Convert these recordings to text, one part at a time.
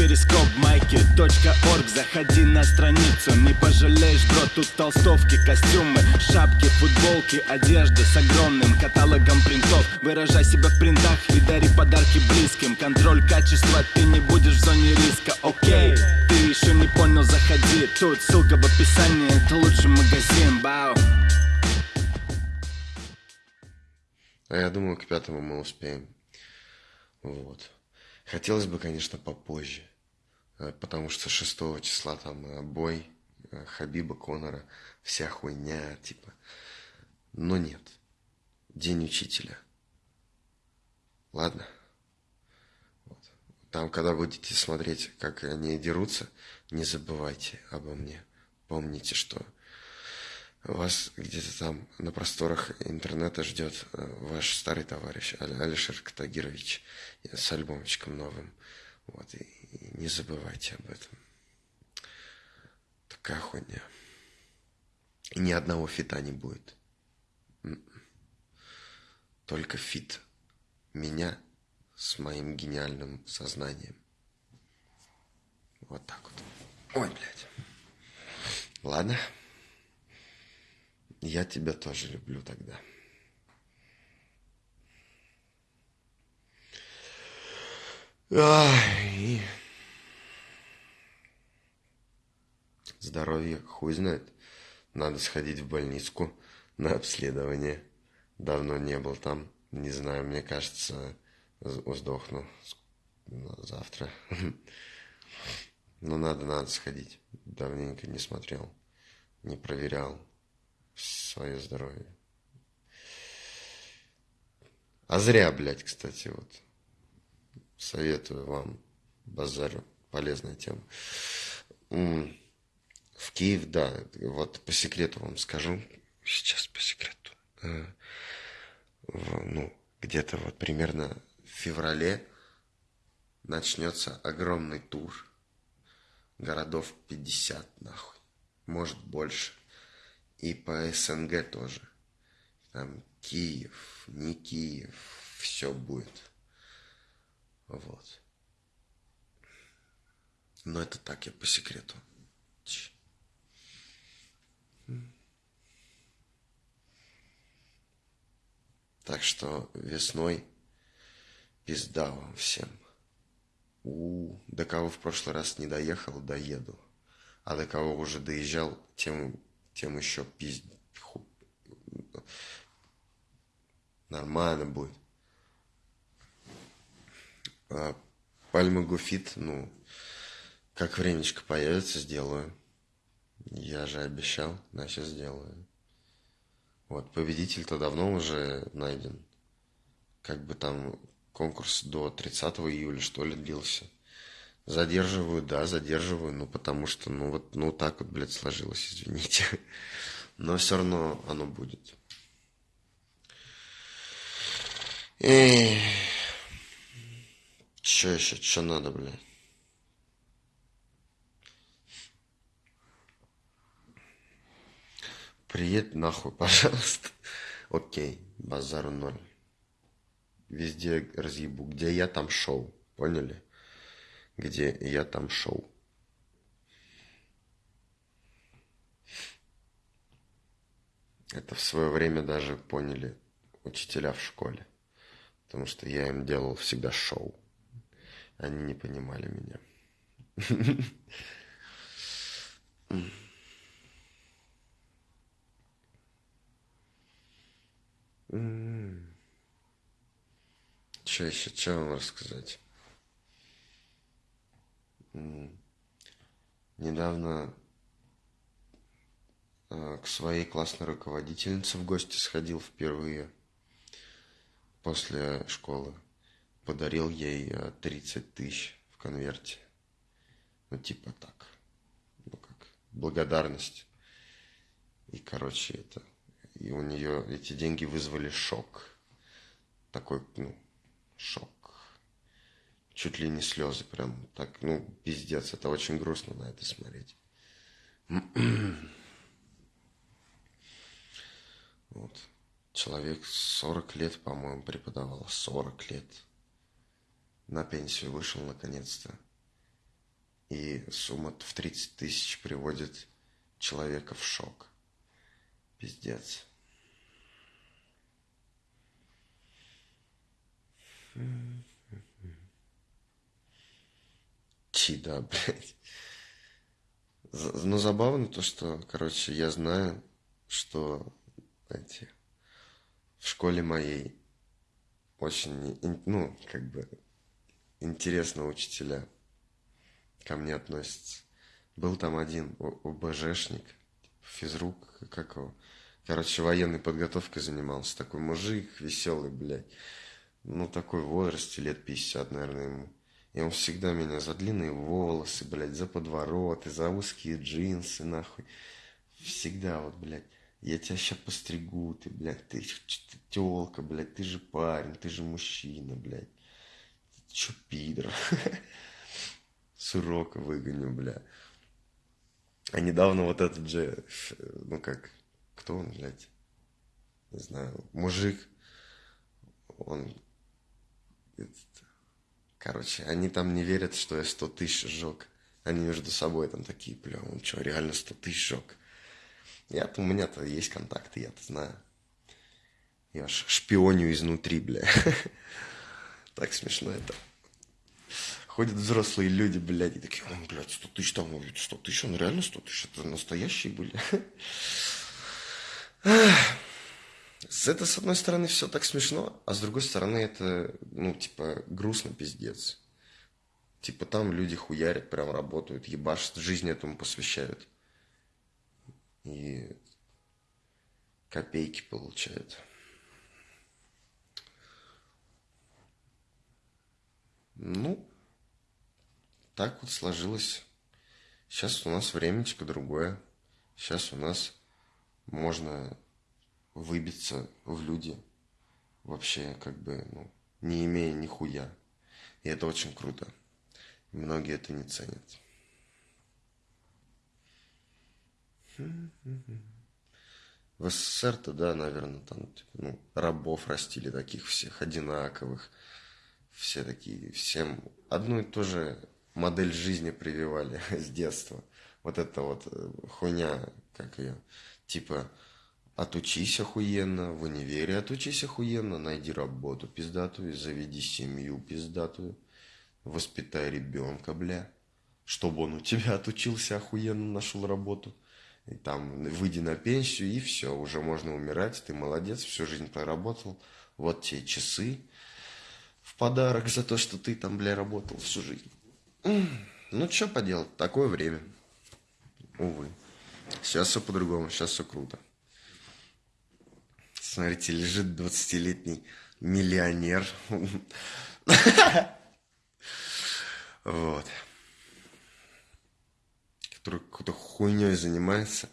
перископ майки .орг. Заходи на страницу, не пожалеешь, бро Тут толстовки, костюмы, шапки, футболки Одежда с огромным каталогом принтов. Выражай себя в принтах и дари подарки близким. Контроль качества, ты не будешь в зоне риска, окей Ты еще не понял, заходи. Тут ссылка в описании, это лучший магазин, бау. А я думаю, к пятому мы успеем. Вот. Хотелось бы, конечно, попозже. Э, потому что 6 числа там э, бой э, Хабиба Конора, вся хуйня, типа. Но нет. День учителя. Ладно? Вот. Там, когда будете смотреть, как они дерутся, не забывайте обо мне. Помните, что вас где-то там на просторах интернета ждет ваш старый товарищ Алишер Катагирович с альбомчиком новым. Вот, и, не забывайте об этом. Такая хуйня. И ни одного фита не будет. М-м. Только фит меня с моим гениальным сознанием. Вот так вот. Ой, блядь. Ладно. Я тебя тоже люблю тогда. Ай. Здоровье хуй знает. Надо сходить в больницу на обследование. Давно не был там. Не знаю, мне кажется, сдохну завтра. Но надо, надо сходить. Давненько не смотрел, не проверял свое здоровье. А зря, блядь, кстати, вот. Советую вам, базарю, полезная тема. В Киев, да, вот по секрету вам скажу, сейчас по секрету, э, ну, где-то вот примерно в феврале начнется огромный тур городов 50, нахуй, может больше. И по СНГ тоже. Там Киев, не Киев, все будет. Вот. Но это так, я по секрету. Так что весной пизда вам всем. У, до кого в прошлый раз не доехал, доеду. А до кого уже доезжал, тем тем еще пиздец. Нормально будет. А Пальма Гуфит, ну, как времечко появится, сделаю. Я же обещал, значит сделаю. Вот, победитель-то давно уже найден. Как бы там конкурс до 30 июля, что ли, длился. Задерживаю, да, задерживаю, ну потому что, ну вот, ну так вот, блядь, сложилось, извините. Но все равно оно будет. Эй, че еще, че надо, блядь? Приедь нахуй, пожалуйста. Окей, базару ноль. Везде разъебу. Где я, там шоу. Поняли? где я там шел. Это в свое время даже поняли учителя в школе, потому что я им делал всегда шоу. Они не понимали меня. Что еще, что вам рассказать? недавно э, к своей классной руководительнице в гости сходил впервые после школы. Подарил ей 30 э, тысяч в конверте. Ну, типа так. Ну, как благодарность. И, короче, это... И у нее эти деньги вызвали шок. Такой, ну, шок чуть ли не слезы, прям так, ну, пиздец, это очень грустно на это смотреть. Вот. Человек 40 лет, по-моему, преподавал. 40 лет. На пенсию вышел наконец-то. И сумма в 30 тысяч приводит человека в шок. Пиздец. Чида, блядь. Но забавно то, что, короче, я знаю, что эти в школе моей очень, ну, как бы, интересно учителя ко мне относятся. Был там один ОБЖшник, физрук, как его, короче, военной подготовкой занимался. Такой мужик веселый, блядь. Ну, такой в возрасте, лет 50, наверное, ему. И он всегда меня за длинные волосы, блядь, за подвороты, за узкие джинсы, нахуй. Всегда вот, блядь, я тебя сейчас постригу, ты, блядь, ты, ты тёлка, блядь, ты же парень, ты же мужчина, блядь. Чё, пидор? С урока выгоню, бля. А недавно вот этот же, ну как, кто он, блядь? Не знаю, мужик, он Короче, они там не верят, что я 100 тысяч сжег. Они между собой там такие, бля, он что, реально 100 тысяч сжег? Я-то, у меня-то есть контакты, я-то знаю. Я ж шпионю изнутри, бля. Так смешно это. Ходят взрослые люди, блядь, и такие, он, блядь, 100 тысяч там, 100 тысяч, он реально 100 тысяч, это настоящие были. С это, с одной стороны, все так смешно, а с другой стороны, это, ну, типа, грустно пиздец. Типа, там люди хуярят, прям работают, ебашат, жизнь этому посвящают. И копейки получают. Ну, так вот сложилось. Сейчас у нас времечко другое. Сейчас у нас можно выбиться в люди, вообще как бы, ну, не имея нихуя. И это очень круто. Многие это не ценят. В СССР-то, да, наверное, там типа, ну, рабов растили таких всех одинаковых. Все такие, всем одну и ту же модель жизни прививали с детства. Вот это вот э, хуйня, как ее, типа, Отучись охуенно, в универе отучись охуенно, найди работу пиздатую, заведи семью пиздатую, воспитай ребенка, бля, чтобы он у тебя отучился охуенно, нашел работу. И там выйди на пенсию, и все, уже можно умирать, ты молодец, всю жизнь проработал, вот тебе часы подарок за то, что ты там, бля, работал всю жизнь. Ну, что поделать, такое время. Увы. Сейчас все по-другому, сейчас все круто. Смотрите, лежит 20-летний миллионер. Вот. Который какой-то хуйней занимается.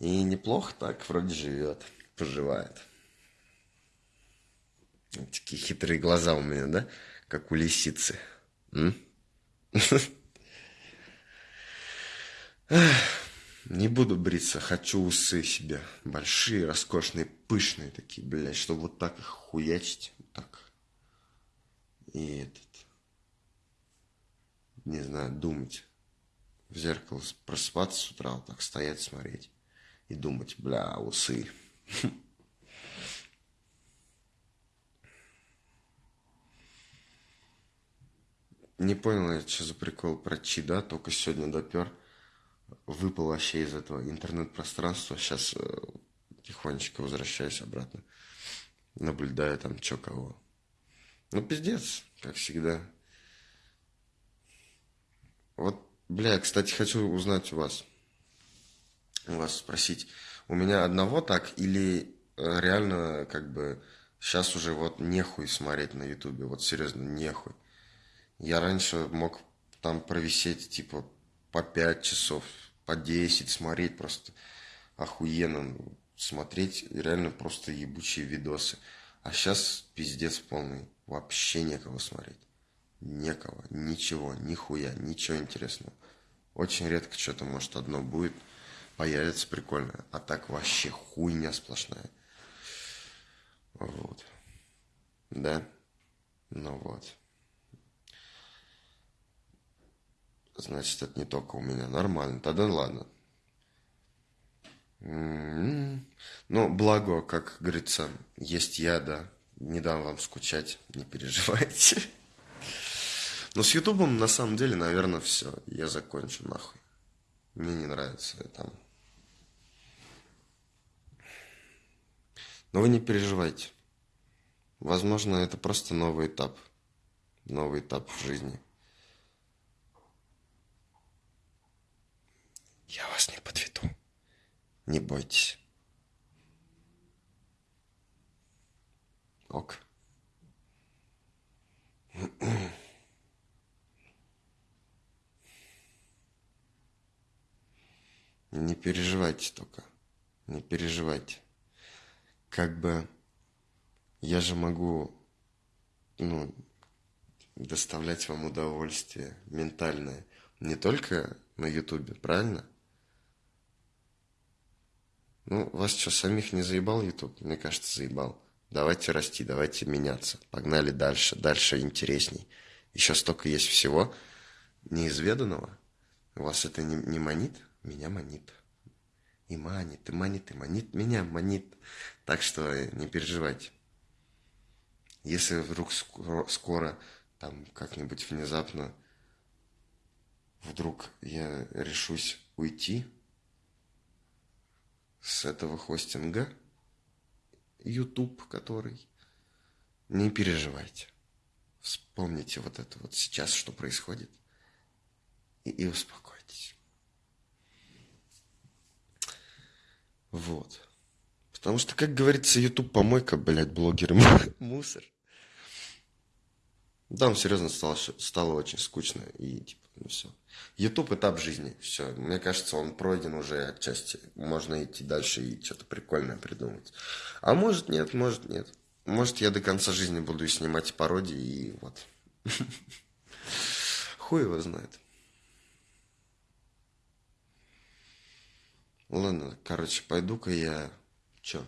И неплохо так вроде живет, поживает. Такие хитрые глаза у меня, да? Как у лисицы. Не буду бриться, хочу усы себе. Большие, роскошные, пышные такие, блядь, чтобы вот так их хуячить. Вот так. И этот... Не знаю, думать. В зеркало просыпаться с утра, вот так стоять, смотреть. И думать, бля, усы. Не понял я, что за прикол про чи, да? Только сегодня допер выпал вообще из этого интернет-пространства. Сейчас э, тихонечко возвращаюсь обратно. Наблюдаю там, чё кого. Ну, пиздец, как всегда. Вот, бля, кстати, хочу узнать у вас. У вас спросить. У меня одного так или э, реально как бы сейчас уже вот нехуй смотреть на ютубе. Вот серьезно, нехуй. Я раньше мог там провисеть типа по 5 часов, по 10 смотреть просто охуенно. Смотреть реально просто ебучие видосы. А сейчас пиздец полный. Вообще некого смотреть. Некого, ничего, нихуя, ничего интересного. Очень редко что-то, может, одно будет, появится прикольное. А так вообще хуйня сплошная. Вот. Да? Ну вот. Значит, это не только у меня. Нормально. Тогда ладно. М-м-м. Ну, благо, как говорится, есть я, да. Не дам вам скучать, не переживайте. Но с Ютубом, на самом деле, наверное, все. Я закончу, нахуй. Мне не нравится там. Но вы не переживайте. Возможно, это просто новый этап. Новый этап в жизни. Я вас не подведу. Не бойтесь. Ок. Не переживайте только. Не переживайте. Как бы я же могу, ну, доставлять вам удовольствие ментальное не только на Ютубе, правильно? Ну, вас что, самих не заебал Ютуб? Мне кажется, заебал. Давайте расти, давайте меняться. Погнали дальше, дальше интересней. Еще столько есть всего неизведанного. Вас это не, не манит? Меня манит. И манит, и манит, и манит, меня манит. Так что не переживайте. Если вдруг скоро, скоро там как-нибудь внезапно вдруг я решусь уйти с этого хостинга, YouTube, который, не переживайте. Вспомните вот это вот сейчас, что происходит, и, и успокойтесь. Вот. Потому что, как говорится, YouTube помойка, блядь, блогеры мусор. Там серьезно стало, стало очень скучно и типа, ну все. YouTube этап жизни, все. Мне кажется, он пройден уже отчасти. Можно идти дальше и что-то прикольное придумать. А может нет, может нет. Может я до конца жизни буду снимать пародии и вот. Хуй его знает. Ладно, короче, пойду-ка я... Чё,